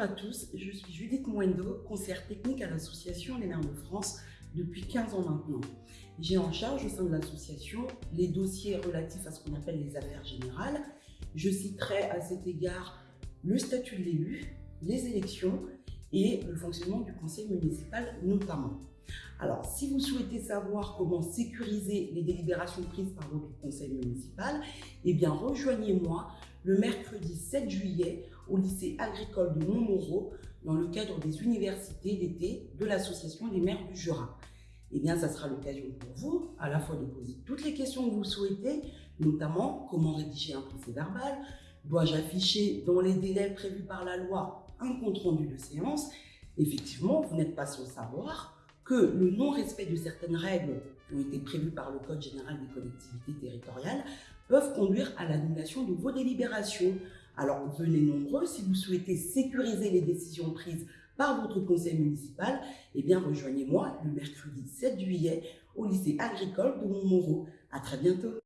à tous, je suis Judith Mwendo, conseillère technique à l'association Les Mères de France depuis 15 ans maintenant. J'ai en charge au sein de l'association les dossiers relatifs à ce qu'on appelle les affaires générales. Je citerai à cet égard le statut de l'élu, les élections et le fonctionnement du conseil municipal notamment. Alors, si vous souhaitez savoir comment sécuriser les délibérations prises par votre conseil municipal, eh bien, rejoignez-moi le mercredi 7 juillet au lycée agricole de Montmoreau dans le cadre des universités d'été de l'Association des maires du Jura. Eh bien, ça sera l'occasion pour vous à la fois de poser toutes les questions que vous souhaitez, notamment comment rédiger un procès verbal, dois-je afficher dans les délais prévus par la loi un compte-rendu de séance? Effectivement, vous n'êtes pas sans savoir que le non-respect de certaines règles qui ont été prévues par le Code général des collectivités territoriales peuvent conduire à l'annulation de vos délibérations. Alors venez nombreux si vous souhaitez sécuriser les décisions prises par votre conseil municipal, eh bien rejoignez-moi le mercredi 7 juillet au lycée agricole de Montmoreau. À très bientôt